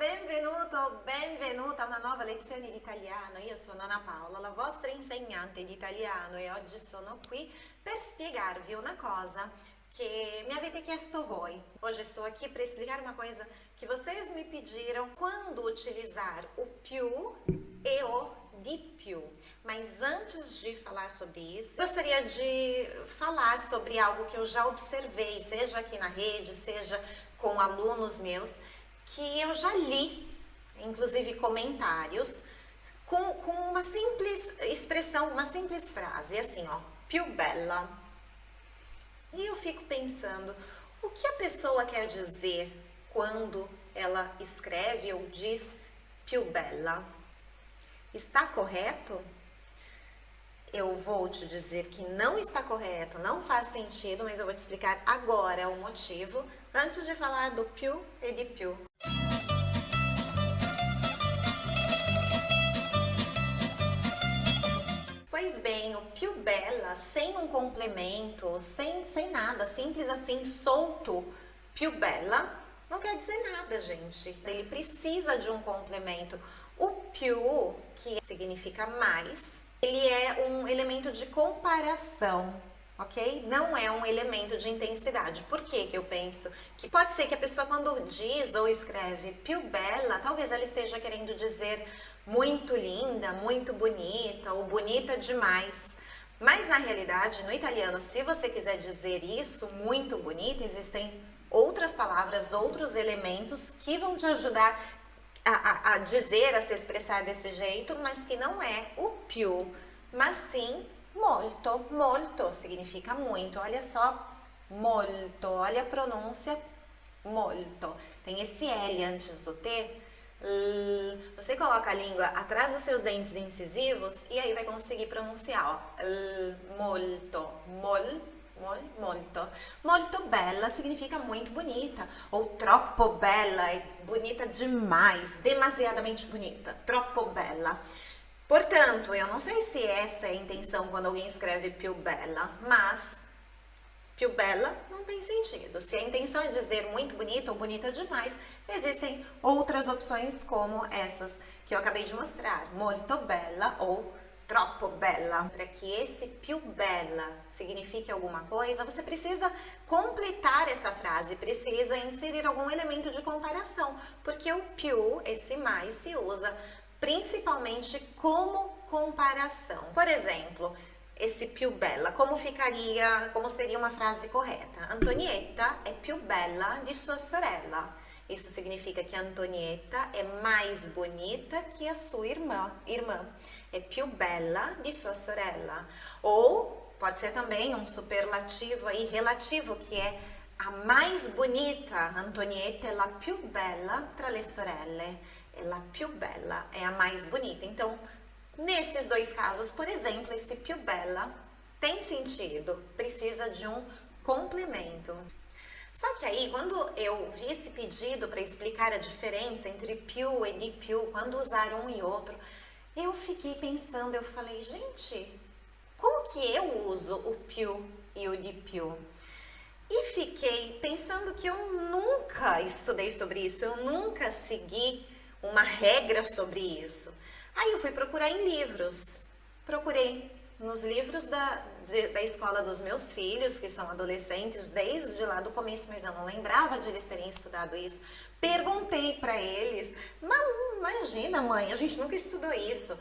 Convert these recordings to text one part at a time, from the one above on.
benvenuto, benvenuta a una nuova lezione di italiano. Io sono Ana Paola, la vostra insegnante di italiano e oggi sono qui per spiegarvi una cosa que me avete chiesto voi. Hoje estou aqui para explicar uma coisa que vocês me pediram quando utilizar o più e o di più. Mas antes de falar sobre isso, gostaria de falar sobre algo que eu já observei, seja aqui na rede, seja com alunos meus, que eu já li, inclusive comentários, com, com uma simples expressão, uma simples frase, assim, ó, più bella. E eu fico pensando, o que a pessoa quer dizer quando ela escreve ou diz più bella? Está correto? Eu vou te dizer que não está correto, não faz sentido, mas eu vou te explicar agora o motivo, antes de falar do più e de più. Pois bem, o più bella, sem um complemento, sem, sem nada, simples assim, solto, più bella, não quer dizer nada, gente. Ele precisa de um complemento. O più, que significa mais, ele é um elemento de comparação, ok? Não é um elemento de intensidade. Por que que eu penso? Que pode ser que a pessoa quando diz ou escreve più bella, talvez ela esteja querendo dizer muito linda, muito bonita ou bonita demais. Mas na realidade, no italiano, se você quiser dizer isso, muito bonita, existem outras palavras, outros elementos que vão te ajudar a, a, a dizer, a se expressar desse jeito, mas que não é o più, mas sim molto. Molto significa muito. Olha só, molto. Olha a pronúncia molto. Tem esse L antes do T. Você coloca a língua atrás dos seus dentes incisivos e aí vai conseguir pronunciar, ó. Molto, mol, mol, molto. Molto bella significa muito bonita, ou troppo bella, é bonita demais, demasiadamente bonita, troppo bella. Portanto, eu não sei se essa é a intenção quando alguém escreve più bella, mas più bella não tem sentido. Se a intenção é dizer muito bonita ou bonita demais, existem outras opções como essas que eu acabei de mostrar, molto bella ou troppo bella. Para que esse più bella signifique alguma coisa, você precisa completar essa frase, precisa inserir algum elemento de comparação, porque o più, esse mais, se usa principalmente como comparação. Por exemplo, esse più bella, como ficaria, como seria uma frase correta? Antonietta é più bella di sua sorella. Isso significa que Antonietta é mais bonita que a sua irmã. irmã. É più bella di sua sorella. Ou pode ser também um superlativo aí relativo, que é a mais bonita. Antonietta é la più bella tra le sorelle é la più bella, é a mais bonita. Então, nesses dois casos, por exemplo, esse più bella tem sentido, precisa de um complemento. Só que aí, quando eu vi esse pedido para explicar a diferença entre più e di più, quando usar um e outro, eu fiquei pensando, eu falei, gente, como que eu uso o più e o di più? E fiquei pensando que eu nunca estudei sobre isso, eu nunca segui uma regra sobre isso. Aí eu fui procurar em livros, procurei nos livros da, de, da escola dos meus filhos, que são adolescentes, desde lá do começo, mas eu não lembrava de eles terem estudado isso. Perguntei para eles, imagina mãe, a gente nunca estudou isso.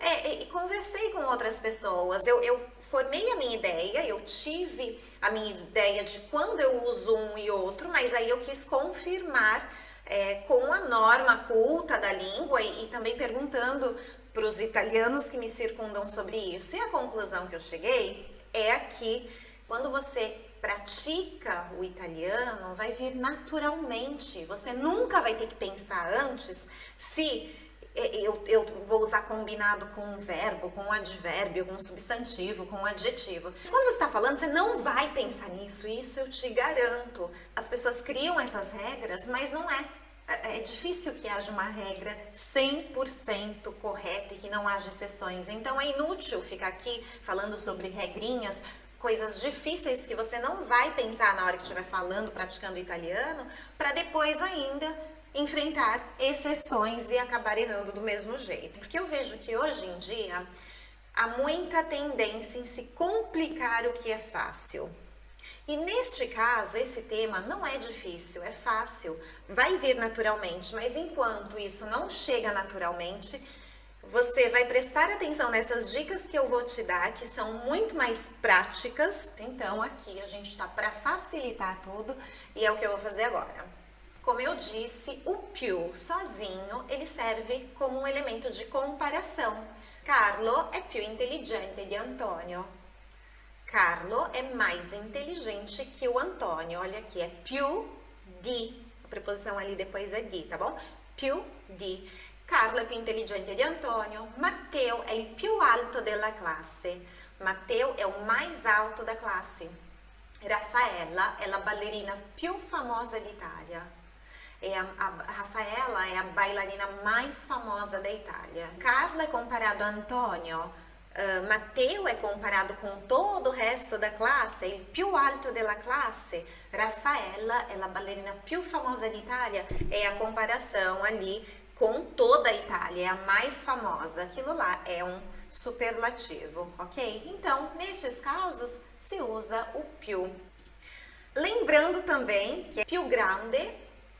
É, e conversei com outras pessoas, eu, eu, formei a minha ideia, eu tive a minha ideia de quando eu uso um e outro, mas aí eu quis confirmar é, com a norma culta da língua e, e também perguntando para os italianos que me circundam sobre isso. E a conclusão que eu cheguei é que quando você pratica o italiano, vai vir naturalmente. Você nunca vai ter que pensar antes se é, eu, eu, vou usar combinado com um verbo, com um advérbio, com um substantivo, com um adjetivo. Mas quando você está falando, você não vai pensar nisso, isso eu te garanto. As pessoas criam essas regras, mas não é. É, é difícil que haja uma regra 100% correta e que não haja exceções. Então é inútil ficar aqui falando sobre regrinhas, coisas difíceis que você não vai pensar na hora que estiver falando, praticando italiano, para depois ainda enfrentar exceções e acabar errando do mesmo jeito. Porque eu vejo que hoje em dia há muita tendência em se complicar o que é fácil. E neste caso, esse tema não é difícil, é fácil, vai vir naturalmente, mas enquanto isso não chega naturalmente, você vai prestar atenção nessas dicas que eu vou te dar, que são muito mais práticas. Então, aqui a gente está para facilitar tudo e é o que eu vou fazer agora. Como eu disse, o più sozinho, ele serve como um elemento de comparação. Carlo é più intelligente di Antonio. Carlo é mais inteligente que o Antônio. Olha aqui, é più di. A preposição ali depois é di, tá bom? Più di. Carlo è più intelligente di Antonio. Matteo è il più alto della classe. Matteo è o mais alto da classe. Raffaella è la ballerina più famosa d'Italia. E a, a, Raffaella è a bailarina mais famosa da Itália. Carlo é comparado a Antonio. Uh, Matteo é comparado com todo o resto da classe, il più alto della classe. Raffaella é a ballerina più famosa d'Italia. É a comparação ali com toda a Itália, é a mais famosa. Aquilo lá é um superlativo, ok? Então, nestes casos, se usa o più. Lembrando também que é più grande,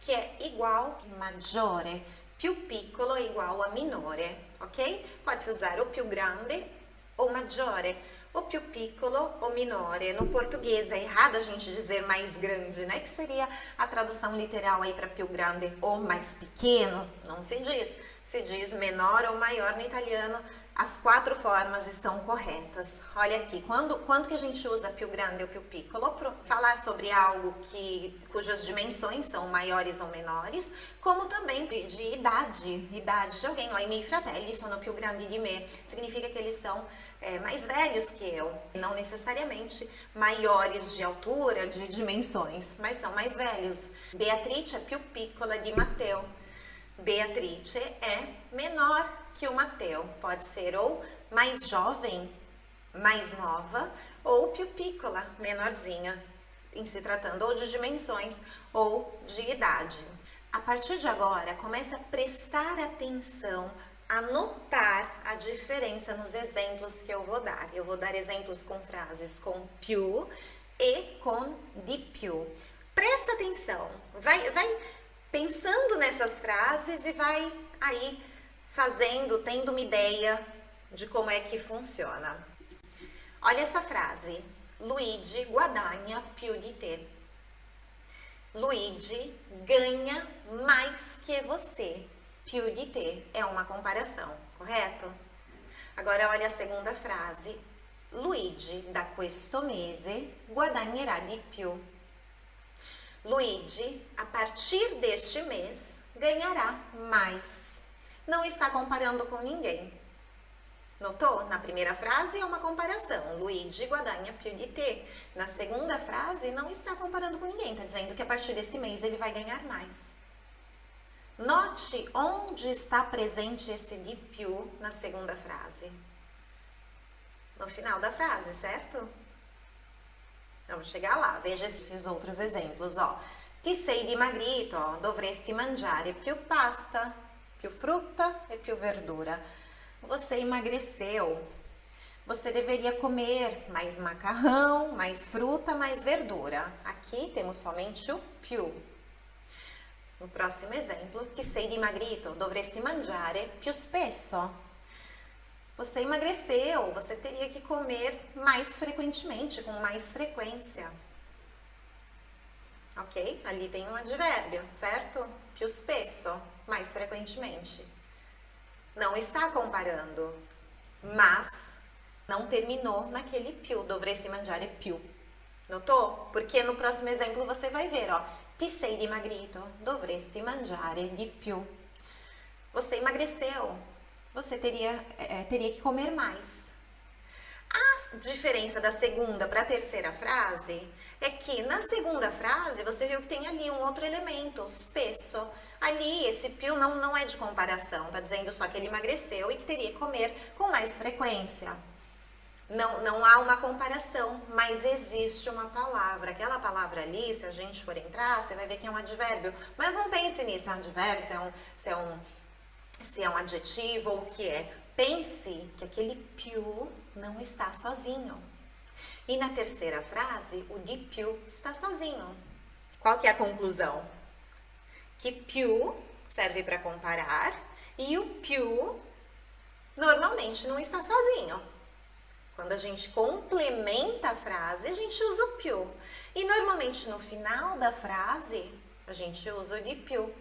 que é igual maggiore, più piccolo é igual a minore, ok? Pode usar o più grande ou maggiore o più piccolo ou minore. No português é errado a gente dizer mais grande, né? Que seria a tradução literal aí para più grande ou mais pequeno, não se diz. Se diz menor ou maior no italiano, as quatro formas estão corretas. Olha aqui, quando, quando que a gente usa più grande ou più piccolo? Para falar sobre algo que, cujas dimensões são maiores ou menores, como também de, de idade, idade de alguém. Ó, i miei fratelli sono più grandi di me. Significa que eles são é, mais velhos que eu, não necessariamente maiores de altura, de dimensões, mas são mais velhos. Beatrice é più piccola di Matteo. Beatrice é menor que o Matteo. Pode ser ou mais jovem, mais nova, ou più piccola, menorzinha, em se tratando ou de dimensões ou de idade. A partir de agora, comece a prestar atenção anotar a diferença nos exemplos que eu vou dar. Eu vou dar exemplos com frases com più e com di più. Presta atenção, vai, vai pensando nessas frases e vai aí fazendo, tendo uma ideia de como é que funciona. Olha essa frase, Luigi guadagna più di te. Luigi ganha mais que você più di te é uma comparação, correto? Agora olha a segunda frase. Luigi da questo mese guadagnerà di più. Luigi, a partir deste mês, ganhará mais. Não está comparando com ninguém. Notou? Na primeira frase é uma comparação. Luigi guadagna più di te. Na segunda frase, não está comparando com ninguém. Está dizendo que a partir desse mês ele vai ganhar mais. Note onde está presente esse di più na segunda frase. No final da frase, certo? Vamos chegar lá. Veja esses outros exemplos, ó. Ti sei dimagrito, dovresti mangiare più pasta, più frutta e più verdura. Você emagreceu. Você deveria comer mais macarrão, mais fruta, mais verdura. Aqui temos somente o più. No próximo exemplo, ti sei dimagrito, dovresti mangiare più spesso. Você emagreceu, você teria que comer mais frequentemente, com mais frequência. Ok? Ali tem um advérbio, certo? Più spesso, mais frequentemente. Não está comparando, mas não terminou naquele più, dovresti mangiare più. Notou? Porque no próximo exemplo você vai ver, ó, Ti sei dimagrito, dovresti mangiare di più. Você emagreceu, você teria, é, teria que comer mais. A diferença da segunda para a terceira frase é que na segunda frase você viu que tem ali um outro elemento, spesso. Ali esse più não, não é de comparação, tá dizendo só que ele emagreceu e que teria que comer com mais frequência. não, não há uma comparação, mas existe uma palavra. Aquela palavra ali, se a gente for entrar, você vai ver que é um advérbio. Mas não pense nisso, é um advérbio, se é um, se é um, se é um adjetivo ou o que é. Pense que aquele più não está sozinho. E na terceira frase, o de più está sozinho. Qual que é a conclusão? Que più serve para comparar e o più normalmente não está sozinho. Quando a gente complementa a frase, a gente usa o più. E normalmente no final da frase, a gente usa o di più.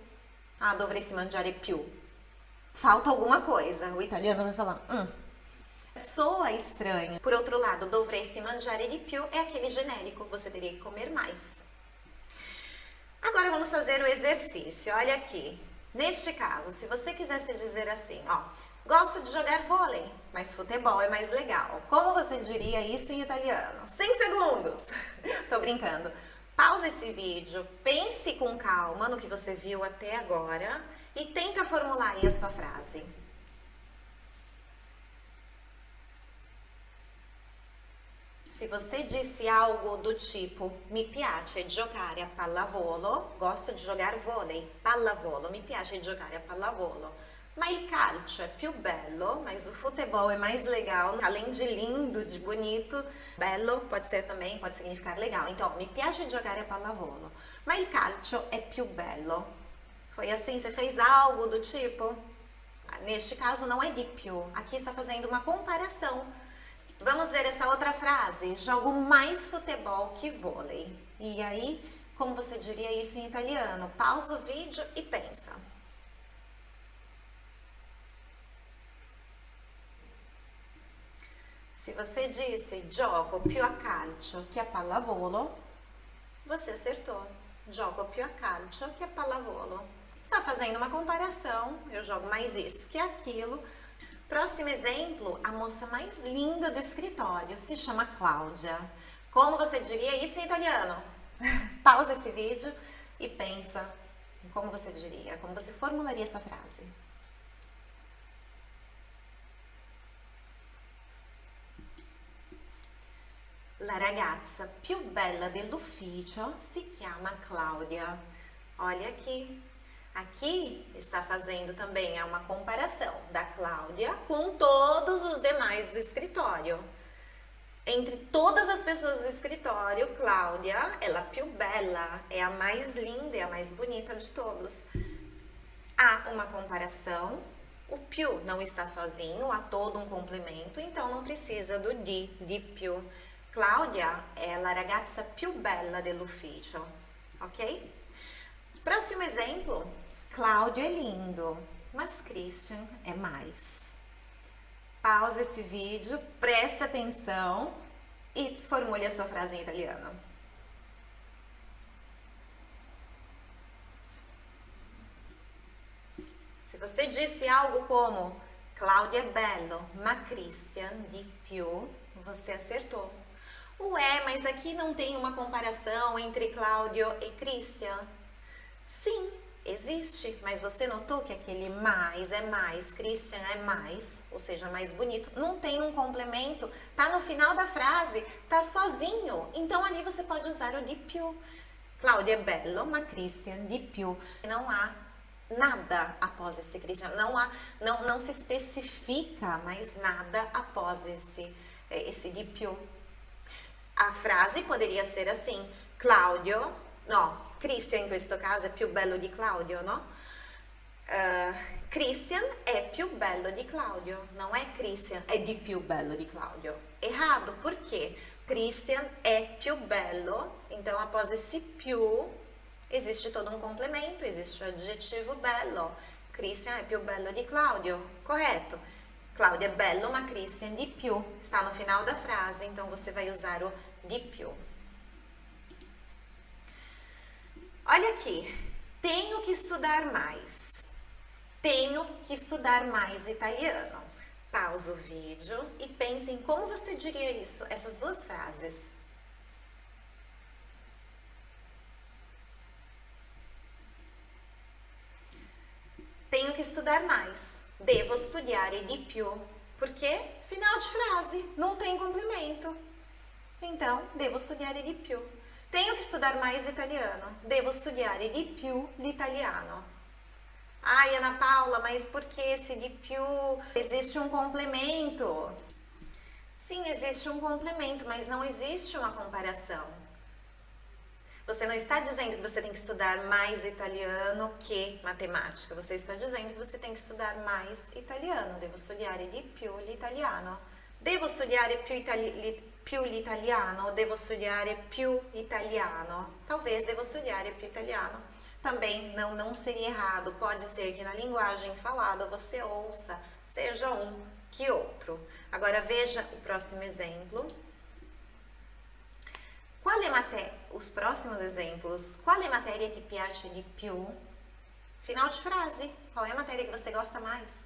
Ah, dovresti mangiare più. Falta alguma coisa. O italiano vai falar, hum. Soa estranho. Por outro lado, dovresti mangiare di più é aquele genérico, você teria que comer mais. Agora vamos fazer o exercício. Olha aqui. Neste caso, se você quisesse dizer assim, ó, Gosto de jogar vôlei, mas futebol é mais legal. Como você diria isso em italiano? 100 segundos! Tô brincando. Pausa esse vídeo, pense com calma no que você viu até agora e tenta formular aí a sua frase. Se você disse algo do tipo mi piace giocare a pallavolo, gosto de jogar vôlei, pallavolo, mi piace giocare a pallavolo ma il calcio é più bello, mas o futebol é mais legal, além de lindo, de bonito, bello pode ser também, pode significar legal. Então, mi piace giocare a pallavolo, ma il calcio è più bello. Foi assim, você fez algo do tipo? Neste caso não é di più, aqui está fazendo uma comparação. Vamos ver essa outra frase, jogo mais futebol que vôlei. E aí, como você diria isso em italiano? Pausa o vídeo e pensa. Se você disse gioco più a calcio che a pallavolo, você acertou. Gioco più a calcio che a pallavolo. Está fazendo uma comparação, eu jogo mais isso que aquilo. Próximo exemplo, a moça mais linda do escritório se chama Cláudia. Como você diria isso em italiano? Pausa esse vídeo e pensa como você diria, como você formularia essa frase. La ragazza più bella dell'ufficio si chiama Cláudia. Olha aqui. Aqui está fazendo também uma comparação da Cláudia com todos os demais do escritório. Entre todas as pessoas do escritório, Cláudia, ela più bella, é a mais linda, é a mais bonita de todos. Há uma comparação, o più não está sozinho, há todo um complemento, então não precisa do di, di più. Claudia è la ragazza più bella dell'ufficio, ok? Próximo exemplo, Cláudio é lindo, mas Christian é mais. Pausa esse vídeo, presta atenção e formule a sua frase em italiano. Se você disse algo como Claudio è bello, ma Christian di più, você acertou. Ué, mas aqui não tem uma comparação entre Cláudio e Christian? Sim, existe, mas você notou que aquele mais é mais, Christian é mais, ou seja, mais bonito. Não tem um complemento, tá no final da frase, tá sozinho. Então ali você pode usar o di più. Cláudio é bello, ma Christian di più. Não há nada após esse Christian, não há, não, não se especifica mais nada após esse, esse di più. A frase poderia ser assim, Claudio, no, Christian in questo caso è più bello di Claudio, no? Uh, Christian è più bello di Claudio, não é Christian è di più bello di Claudio. Errado, por quê? Christian é più bello, então após esse più existe todo um complemento, existe o adjetivo bello. Christian è più bello di Claudio, correto? Cláudia é bello, ma Christian di più. Está no final da frase, então você vai usar o di più. Olha aqui, tenho que estudar mais. Tenho que estudar mais italiano. Pausa o vídeo e pense em como você diria isso, essas duas frases. Tenho que estudar mais. Devo studiare di più. Porque final de frase, não tem complemento. Então, devo studiare di più. Tenho que estudar mais italiano. Devo studiare di più l'italiano. Ai, Ana Paula, mas por que esse di più? Existe um complemento. Sim, existe um complemento, mas não existe uma comparação. Você não está dizendo que você tem que estudar mais italiano que matemática. Você está dizendo que você tem que estudar mais italiano. Devo studiare di più l'italiano. Devo studiare più, itali più l'italiano. Devo studiare più italiano. Talvez devo studiare più italiano. Também não, não seria errado. Pode ser que na linguagem falada você ouça, seja um que outro. Agora veja o próximo exemplo. Qual é matéria? Os próximos exemplos. Qual é matéria que piace di più? Final de frase. Qual é a matéria que você gosta mais?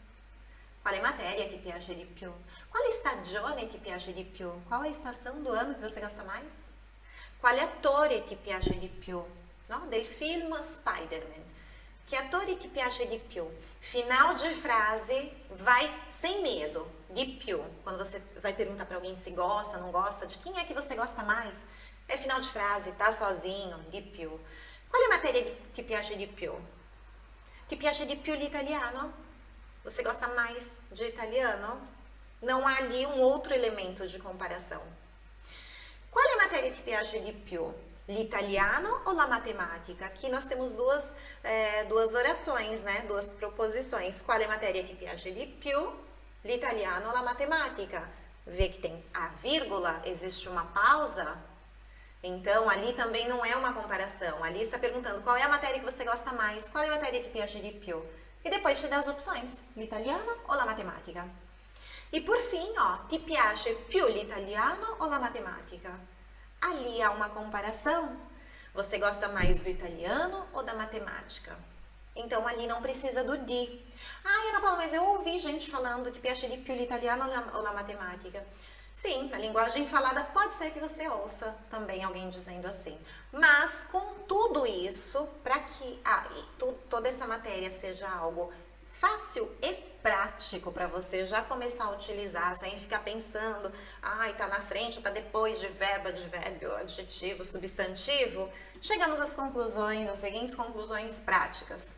Qual é a matéria que piace di più? Qual stagione ti piace di più? Qual é a estação do ano que você gosta mais? Qual attore ti piace di più? No? Del film Spider-Man. Que attore ti piace di più? Final de frase, vai sem medo. Di più. Quando você vai perguntar para alguém se gosta, não gosta, de quem é que você gosta mais? É final de frase, tá sozinho, di più. Qual é a matéria que ti piace di più? Ti piace di più l'italiano? Você gosta mais de italiano? Não há ali um outro elemento de comparação. Qual é a matéria que piace di più? L'italiano ou la matematica? Aqui nós temos duas, é, duas orações, né? Duas proposições. Qual é a matéria que piace di più? L'italiano ou la matematica? Vê que tem a vírgula, existe uma pausa, então, ali também não é uma comparação. Ali está perguntando qual é a matéria que você gosta mais, qual é a matéria que piace di più. E depois te dá as opções, l'italiano ou la matematica. E por fim, ó, ti piace più l'italiano ou la matematica? Ali há uma comparação. Você gosta mais do italiano ou da matemática? Então, ali não precisa do di. Ah, Ana Paula, mas eu ouvi gente falando que piace di più l'italiano ou la matematica. Sim, na linguagem falada pode ser que você ouça também alguém dizendo assim. Mas com tudo isso, para que ah, tu, toda essa matéria seja algo fácil e prático para você já começar a utilizar, sem ficar pensando, ai, tá na frente tá depois de verbo, advérbio, adjetivo, substantivo, chegamos às conclusões, às seguintes conclusões práticas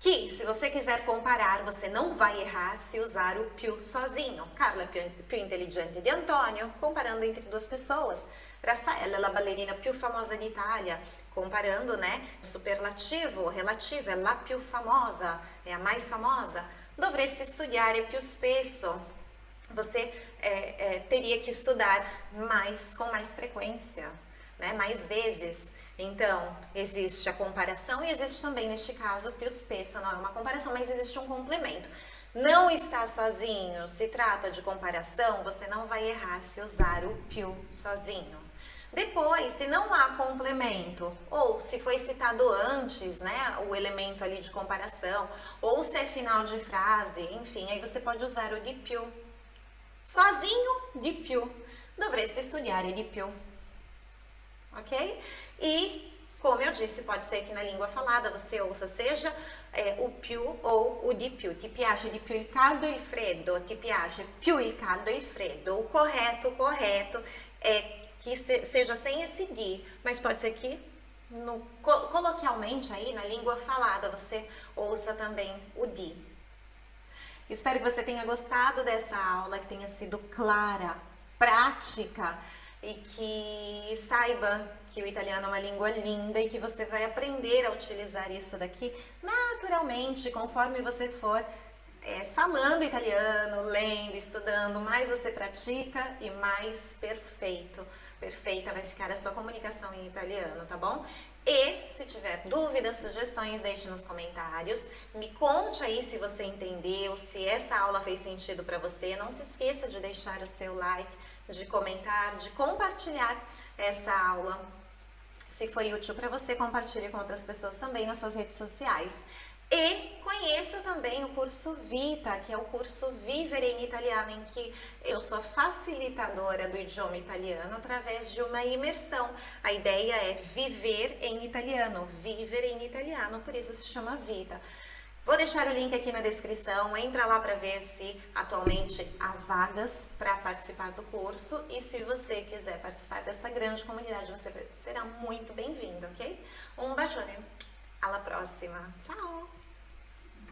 que se você quiser comparar, você não vai errar se usar o più sozinho. Carla é più, inteligente de Antonio, comparando entre duas pessoas. Raffaella é a ballerina più famosa d'Italia, comparando, né, superlativo, relativo, é la più famosa, é a mais famosa. Dovresti studiare più spesso. Você é, é, teria que estudar mais, com mais frequência, né, mais vezes. Então, existe a comparação e existe também, neste caso, o pius peso, não é uma comparação, mas existe um complemento. Não está sozinho, se trata de comparação, você não vai errar se usar o più sozinho. Depois, se não há complemento, ou se foi citado antes, né, o elemento ali de comparação, ou se é final de frase, enfim, aí você pode usar o di più. Sozinho, di più. Dovreste studiare di più ok? E, como eu disse, pode ser que na língua falada você ouça seja é, o più ou o di più. Ti piace di più il caldo e il freddo? Ti piace più il caldo e il freddo? O correto, o correto é que seja sem esse di, mas pode ser que no, coloquialmente aí na língua falada você ouça também o di. Espero que você tenha gostado dessa aula, que tenha sido clara, prática e que saiba que o italiano é uma língua linda e que você vai aprender a utilizar isso daqui naturalmente, conforme você for é, falando italiano, lendo, estudando, mais você pratica e mais perfeito, perfeita vai ficar a sua comunicação em italiano, tá bom? E se tiver dúvidas, sugestões, deixe nos comentários. Me conte aí se você entendeu, se essa aula fez sentido para você. Não se esqueça de deixar o seu like, de comentar, de compartilhar essa aula. Se foi útil para você, compartilhe com outras pessoas também nas suas redes sociais. E conheça também o curso Vita, que é o curso Vivere em Italiano, em que eu sou facilitadora do idioma italiano através de uma imersão. A ideia é viver em italiano, vivere em italiano, por isso se chama Vita. Vou deixar o link aqui na descrição, entra lá para ver se atualmente há vagas para participar do curso e se você quiser participar dessa grande comunidade, você será muito bem-vindo, ok? Um bacione, alla prossima, ciao!